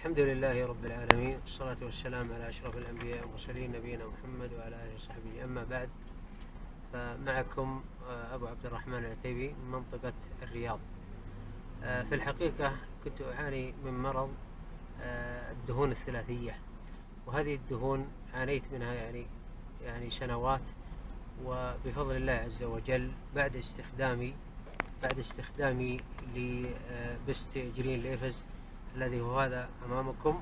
الحمد لله رب العالمين والصلاة والسلام على أشرف الأنبياء والمرسلين نبينا محمد وعلى آله وصحبه. أما بعد فمعكم آه، أبو عبد الرحمن العتيبي من منطقة الرياض. آه، في الحقيقة كنت أعاني من مرض آه، الدهون الثلاثية. وهذه الدهون عانيت منها يعني يعني سنوات. وبفضل الله عز وجل بعد استخدامي بعد استخدامي لبست جرين ليفز الذي هو هذا أمامكم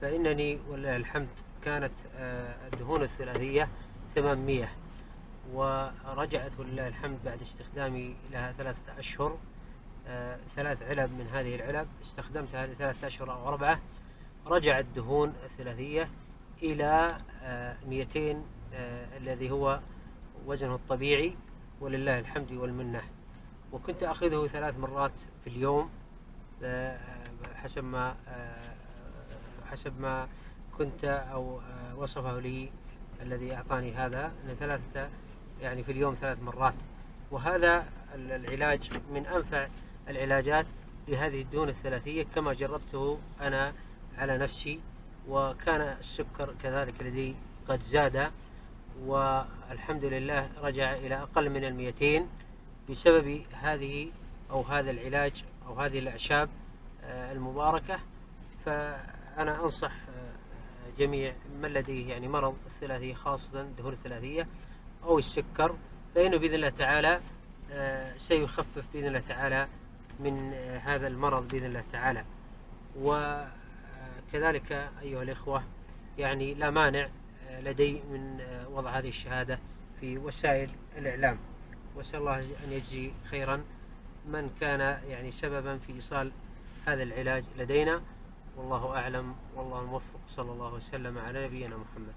فإنني ولله الحمد كانت آه، الدهون الثلاثية 800 ورجعت ولله الحمد بعد استخدامي لها ثلاثة أشهر آه، ثلاث علب من هذه العلب استخدمتها لثلاثة أشهر أو أربعة رجعت الدهون الثلاثية إلى 200 آه، الذي هو وزنه الطبيعي ولله الحمد والمنة. وكنت أخذه ثلاث مرات في اليوم حسب ما آه، حسب ما كنت أو آه، وصفه لي الذي أعطاني هذا أن ثلاثة يعني في اليوم ثلاث مرات. وهذا العلاج من أنفع العلاجات لهذه الدهون الثلاثية كما جربته أنا على نفسي وكان السكر كذلك لدي قد زاد والحمد لله رجع إلى أقل من المئتين بسبب هذه أو هذا العلاج أو هذه الأعشاب. المباركة. فأنا أنصح آه، جميع من لديه يعني مرض الثلاثية خاصة الدهون الثلاثية أو السكر فإنه بإذن الله تعالى آه، سيخفف بإذن الله تعالى من هذا المرض بإذن الله تعالى. وكذلك أيها الإخوة يعني لا مانع لدي من وضع هذه الشهادة في وسائل الإعلام. وأسأل الله أن يجزي خيرا من كان يعني سببا في إيصال هذا العلاج لدينا. والله أعلم. والله الموفق صلى الله وسلم على نبينا محمد.